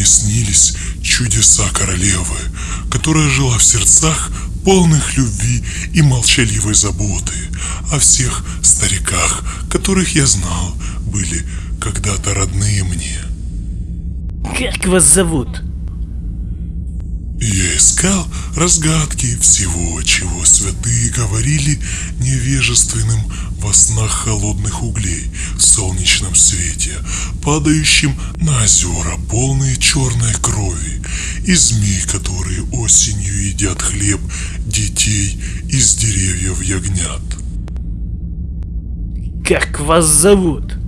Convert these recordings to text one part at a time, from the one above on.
мне снились чудеса королевы, которая жила в сердцах полных любви и молчаливой заботы, о всех стариках, которых я знал, были когда-то родные мне. Как вас зовут? Искал разгадки всего, чего святые говорили невежественным во снах холодных углей в солнечном свете, падающим на озера, полные черной крови, и змей, которые осенью едят хлеб детей из деревьев ягнят. Как вас зовут?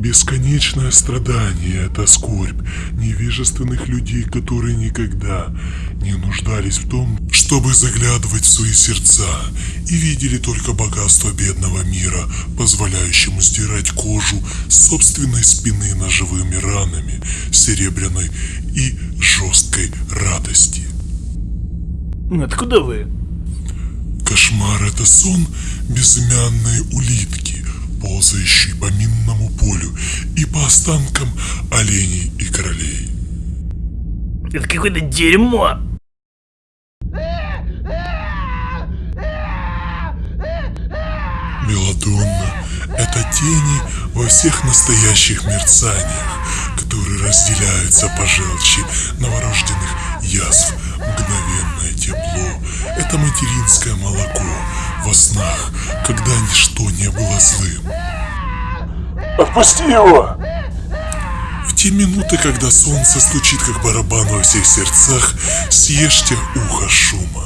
Бесконечное страдание – это скорбь невежественных людей, которые никогда не нуждались в том, чтобы заглядывать в свои сердца и видели только богатство бедного мира, позволяющему сдирать кожу собственной спины ножевыми ранами, серебряной и жесткой радости. Откуда вы? Кошмар – это сон безымянной улитки, ползающей по минному полю и по останкам оленей и королей. Это какое-то дерьмо. Мелодонна – это тени во всех настоящих мерцаниях, которые разделяются по желчи новорожденных язв. Мгновенное тепло – это материнское молоко во снах, когда ничто не было злым. Отпусти его! В те минуты, когда солнце стучит как барабан во всех сердцах, съешьте ухо шума.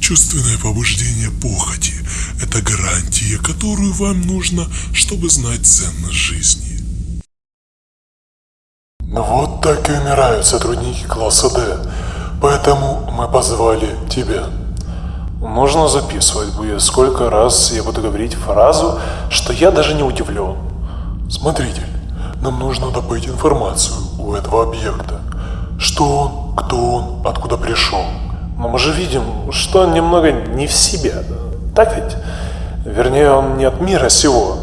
Чувственное побуждение похоти – это гарантия, которую вам нужно, чтобы знать ценность жизни. Ну вот так и умирают сотрудники класса D, поэтому мы позвали тебя. Нужно записывать будет, сколько раз я буду говорить фразу, что я даже не удивлен. Смотритель, нам нужно добыть информацию у этого объекта. Что он, кто он, откуда пришел. Но мы же видим, что он немного не в себе. Так ведь? Вернее, он не от мира сего.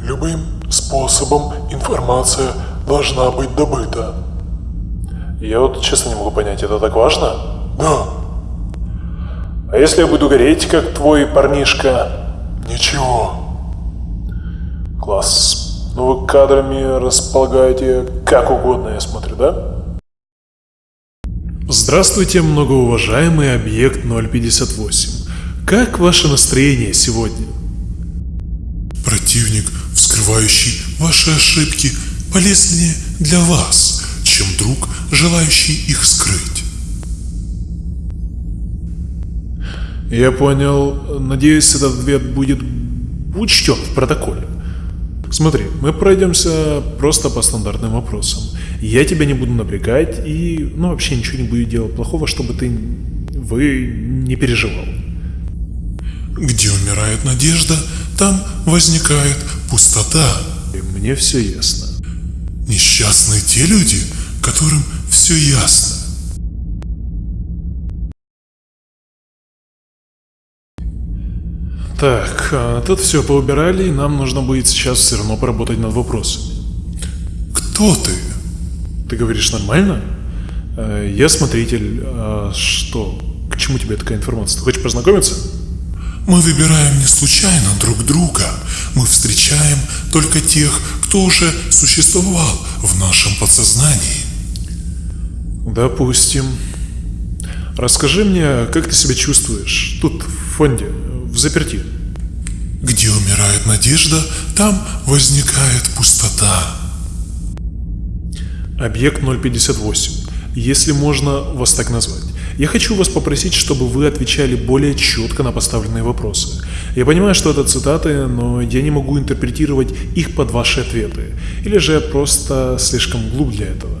Любым способом информация должна быть добыта. Я вот честно не могу понять, это так важно? Да. А если я буду гореть, как твой парнишка? Ничего. Класс. Ну вы кадрами располагаете как угодно, я смотрю, да? Здравствуйте, многоуважаемый объект 058. Как ваше настроение сегодня? Противник, вскрывающий ваши ошибки, полезнее для вас, чем друг, желающий их скрыть. Я понял. Надеюсь, этот ответ будет учтен в протоколе. Смотри, мы пройдемся просто по стандартным вопросам. Я тебя не буду напрягать и, ну, вообще ничего не буду делать плохого, чтобы ты, вы не переживал. Где умирает надежда, там возникает пустота. И мне все ясно. Несчастные те люди, которым все ясно. Так, а тут все поубирали, и нам нужно будет сейчас все равно поработать над вопросами. Кто ты? Ты говоришь нормально? Э, Я смотритель. А что? К чему тебе такая информация? Ты хочешь познакомиться? Мы выбираем не случайно друг друга. Мы встречаем только тех, кто уже существовал в нашем подсознании. Допустим. Расскажи мне, как ты себя чувствуешь тут, в фонде, в заперти. Где умирает надежда, там возникает пустота. Объект 058. Если можно вас так назвать. Я хочу вас попросить, чтобы вы отвечали более четко на поставленные вопросы. Я понимаю, что это цитаты, но я не могу интерпретировать их под ваши ответы. Или же я просто слишком глуп для этого.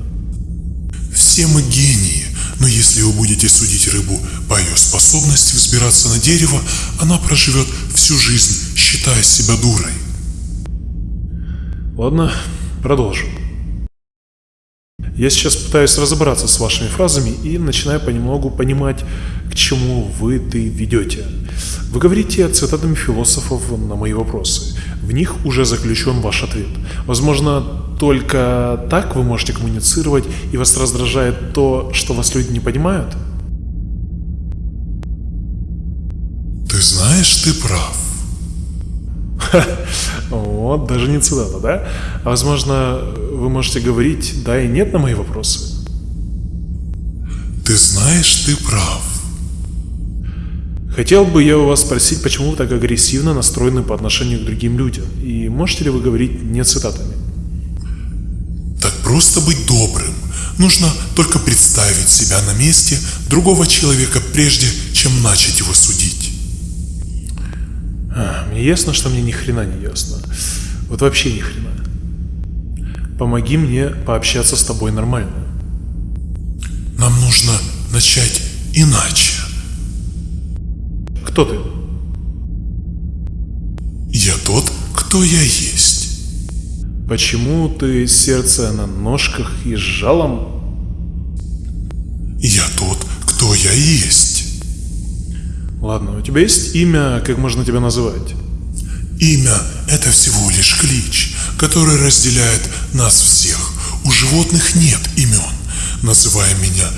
Все мы гении, но если вы будете судить рыбу по ее способности взбираться на дерево, она проживет всю жизнь, считая себя дурой. Ладно, продолжим. Я сейчас пытаюсь разобраться с вашими фразами и начинаю понемногу понимать, к чему вы ты ведете. Вы говорите цитатами философов на мои вопросы. В них уже заключен ваш ответ. Возможно, только так вы можете коммуницировать, и вас раздражает то, что вас люди не понимают? Ты знаешь, ты прав. Вот, даже не цитата, да? А возможно, вы можете говорить «да» и «нет» на мои вопросы? Ты знаешь, ты прав. Хотел бы я у вас спросить, почему вы так агрессивно настроены по отношению к другим людям? И можете ли вы говорить не цитатами? Так просто быть добрым. Нужно только представить себя на месте другого человека, прежде чем начать его судить. А, мне ясно, что мне ни хрена не ясно. Вот вообще ни хрена. Помоги мне пообщаться с тобой нормально. Нам нужно начать иначе. Кто ты? Я тот, кто я есть. Почему ты сердце на ножках и с жалом? Я тот, кто я есть. Ладно, у тебя есть имя, как можно тебя называть? Имя – это всего лишь клич, который разделяет нас всех. У животных нет имен. Называй меня,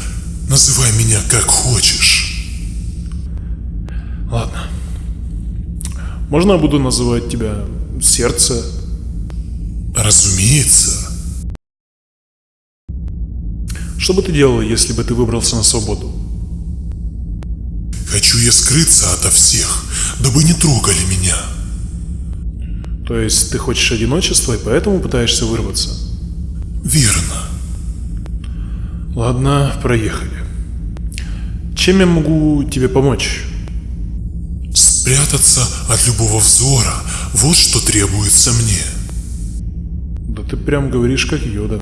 называй меня как хочешь. Ладно. Можно я буду называть тебя сердце? Разумеется. Что бы ты делал, если бы ты выбрался на свободу? Хочу я скрыться ото всех, дабы не трогали меня. То есть ты хочешь одиночества и поэтому пытаешься вырваться? Верно. Ладно, проехали. Чем я могу тебе помочь? Спрятаться от любого взора – вот что требуется мне. Да ты прям говоришь как Йода.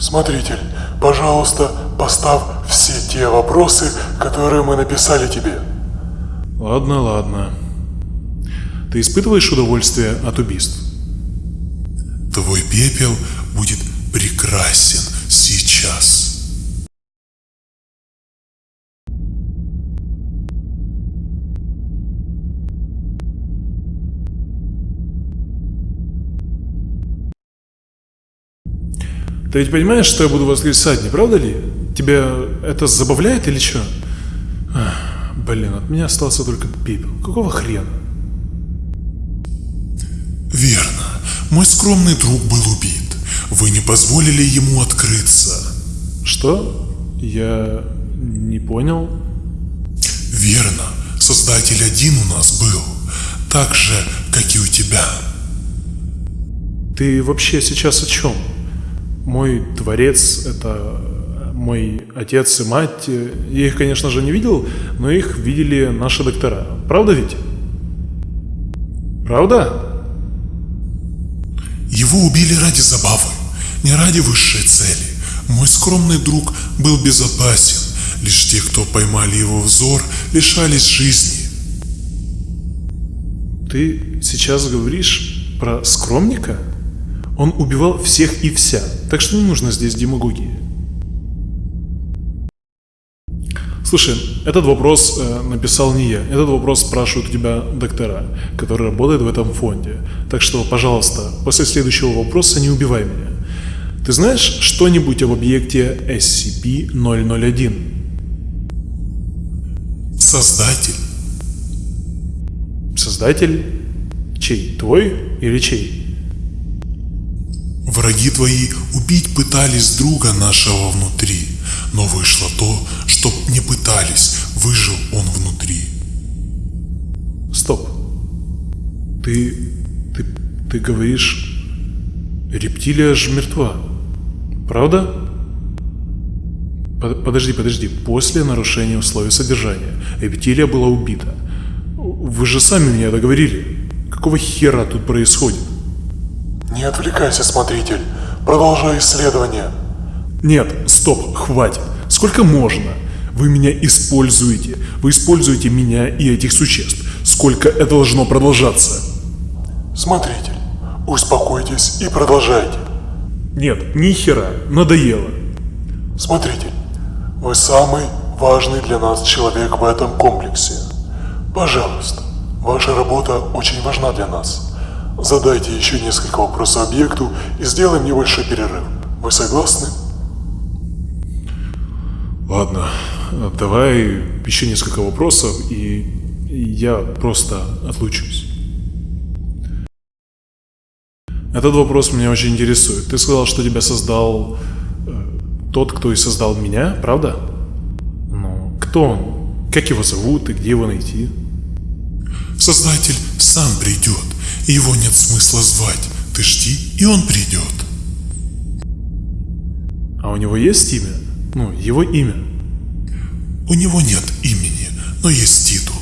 Смотритель, пожалуйста, поставь все те вопросы, которые мы написали тебе. Ладно, ладно. Ты испытываешь удовольствие от убийств? Твой пепел будет прекрасен Ты ведь понимаешь, что я буду воскресать, не правда ли? Тебя это забавляет или что? Ах, блин, от меня остался только пепел. Какого хрена? Верно. Мой скромный друг был убит. Вы не позволили ему открыться. Что? Я не понял. Верно. Создатель один у нас был. Так же, как и у тебя. Ты вообще сейчас о чем? Мой творец — это мой отец и мать. Я их, конечно же, не видел, но их видели наши доктора. Правда ведь? Правда? Его убили ради забавы, не ради высшей цели. Мой скромный друг был безопасен. Лишь те, кто поймали его взор, лишались жизни. Ты сейчас говоришь про скромника? Он убивал всех и вся, так что не нужно здесь демагогии. Слушай, этот вопрос э, написал не я. Этот вопрос спрашивают у тебя доктора, которые работают в этом фонде. Так что, пожалуйста, после следующего вопроса не убивай меня. Ты знаешь что-нибудь об объекте SCP-001? Создатель. Создатель? Чей? Твой или чей? Враги твои убить пытались друга нашего внутри, но вышло то, что не пытались, выжил он внутри. Стоп. Ты... ты... ты говоришь... Рептилия ж мертва. Правда? Под- Подожди, подожди. После нарушения условий содержания рептилия была убита. Вы же сами мне это говорили. Какого хера тут происходит? Не отвлекайся, смотритель. Продолжай исследование. Нет, стоп, хватит. Сколько можно? Вы меня используете. Вы используете меня и этих существ. Сколько это должно продолжаться? Смотритель, успокойтесь и продолжайте. Нет, ни хера, надоело. Смотритель, вы самый важный для нас человек в этом комплексе. Пожалуйста, ваша работа очень важна для нас. Задайте еще несколько вопросов объекту и сделаем небольшой перерыв. Вы согласны? Ладно, давай еще несколько вопросов, и я просто отлучусь. Этот вопрос меня очень интересует. Ты сказал, что тебя создал э, тот, кто и создал меня, правда? Ну, кто он? Как его зовут и где его найти? Создатель сам придет, и его нет смысла звать. Ты жди, и он придет. А у него есть имя? Ну, его имя. У него нет имени, но есть титул.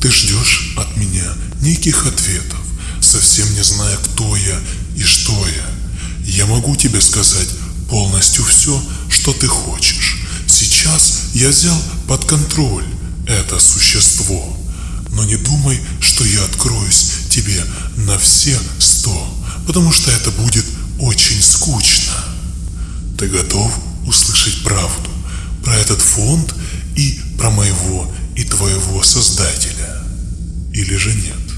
Ты ждешь от меня неких ответов, совсем не зная, кто я и что я. Я могу тебе сказать полностью все, что ты хочешь. Сейчас я взял под контроль это существо. Но не думай, что я откроюсь тебе на все сто, потому что это будет очень скучно. Ты готов услышать правду про этот фонд и про моего и твоего создателя? Или же нет?